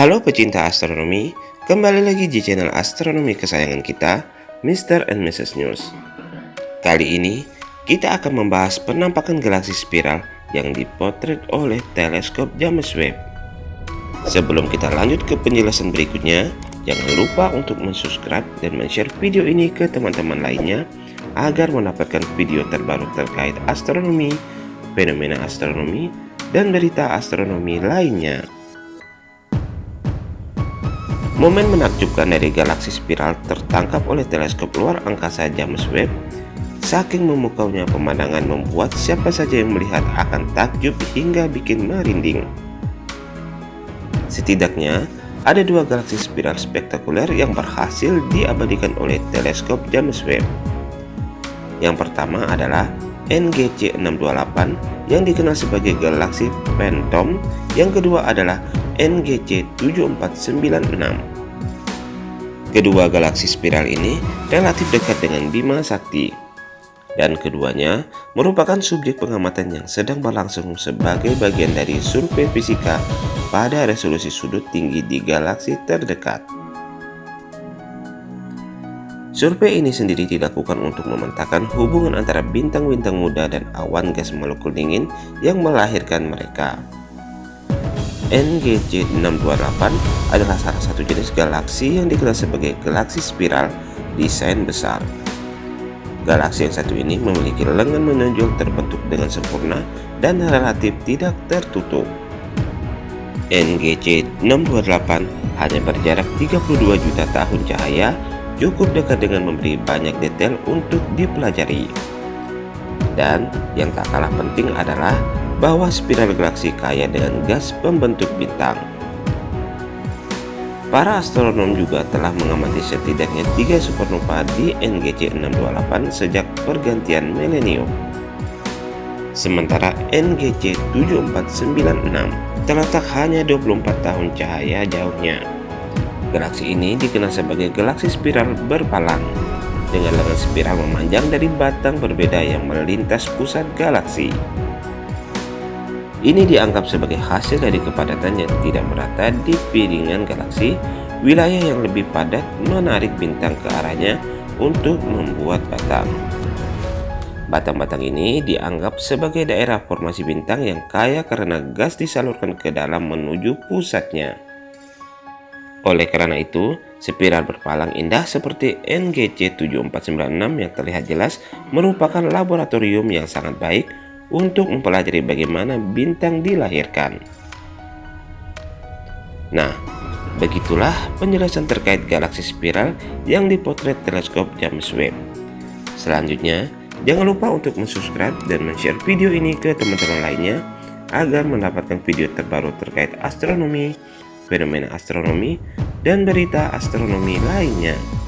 Halo pecinta astronomi, kembali lagi di channel astronomi kesayangan kita, Mr. and Mrs. News. Kali ini, kita akan membahas penampakan galaksi spiral yang dipotret oleh teleskop James Webb. Sebelum kita lanjut ke penjelasan berikutnya, jangan lupa untuk subscribe dan share video ini ke teman-teman lainnya agar mendapatkan video terbaru terkait astronomi, fenomena astronomi, dan berita astronomi lainnya. Momen menakjubkan dari galaksi spiral tertangkap oleh teleskop luar angkasa James Webb. Saking memukaunya pemandangan membuat siapa saja yang melihat akan takjub hingga bikin merinding. Setidaknya, ada dua galaksi spiral spektakuler yang berhasil diabadikan oleh teleskop James Webb. Yang pertama adalah NGC 628 yang dikenal sebagai galaksi Phantom, yang kedua adalah NGC 7496. Kedua galaksi spiral ini relatif dekat dengan Bima Sakti, dan keduanya merupakan subjek pengamatan yang sedang berlangsung sebagai bagian dari survei fisika pada resolusi sudut tinggi di galaksi terdekat. Survei ini sendiri dilakukan untuk memetakan hubungan antara bintang-bintang muda dan awan gas molekul dingin yang melahirkan mereka. NGC 628 adalah salah satu jenis galaksi yang dikenal sebagai galaksi spiral desain besar. Galaksi yang satu ini memiliki lengan menonjol terbentuk dengan sempurna dan relatif tidak tertutup. NGC 628 hanya berjarak 32 juta tahun cahaya cukup dekat dengan memberi banyak detail untuk dipelajari. Dan yang tak kalah penting adalah bahwa spiral galaksi kaya dengan gas pembentuk bintang. Para astronom juga telah mengamati setidaknya tiga supernova di NGC 628 sejak pergantian milenium. Sementara NGC 7496 terletak hanya 24 tahun cahaya jauhnya. Galaksi ini dikenal sebagai galaksi spiral berpalang dengan lengan spiral memanjang dari batang berbeda yang melintas pusat galaksi. Ini dianggap sebagai hasil dari kepadatan yang tidak merata di piringan galaksi, wilayah yang lebih padat menarik bintang ke arahnya untuk membuat batang. Batang-batang ini dianggap sebagai daerah formasi bintang yang kaya karena gas disalurkan ke dalam menuju pusatnya. Oleh karena itu, spiral berpalang indah seperti NGC 7496 yang terlihat jelas merupakan laboratorium yang sangat baik untuk mempelajari bagaimana bintang dilahirkan. Nah, begitulah penjelasan terkait galaksi spiral yang dipotret teleskop James Webb. Selanjutnya, jangan lupa untuk subscribe dan share video ini ke teman-teman lainnya agar mendapatkan video terbaru terkait astronomi, fenomena astronomi, dan berita astronomi lainnya.